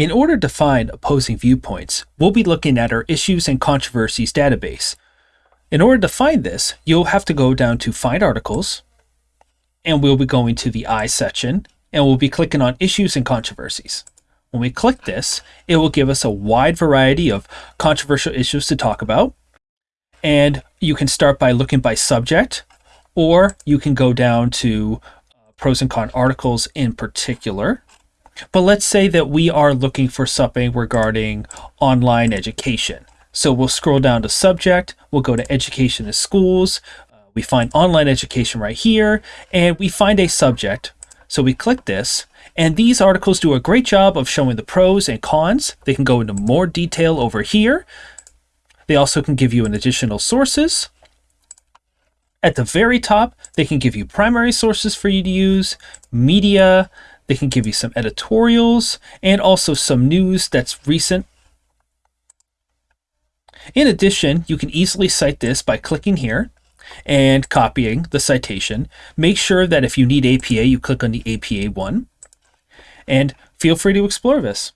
In order to find opposing viewpoints, we'll be looking at our Issues and Controversies database. In order to find this, you'll have to go down to Find Articles, and we'll be going to the I section, and we'll be clicking on Issues and Controversies. When we click this, it will give us a wide variety of controversial issues to talk about. And you can start by looking by subject, or you can go down to uh, pros and con articles in particular. But let's say that we are looking for something regarding online education. So we'll scroll down to subject, we'll go to education in schools, uh, we find online education right here, and we find a subject. So we click this, and these articles do a great job of showing the pros and cons. They can go into more detail over here. They also can give you an additional sources. At the very top, they can give you primary sources for you to use, media, they can give you some editorials, and also some news that's recent. In addition, you can easily cite this by clicking here and copying the citation. Make sure that if you need APA, you click on the APA one. And feel free to explore this.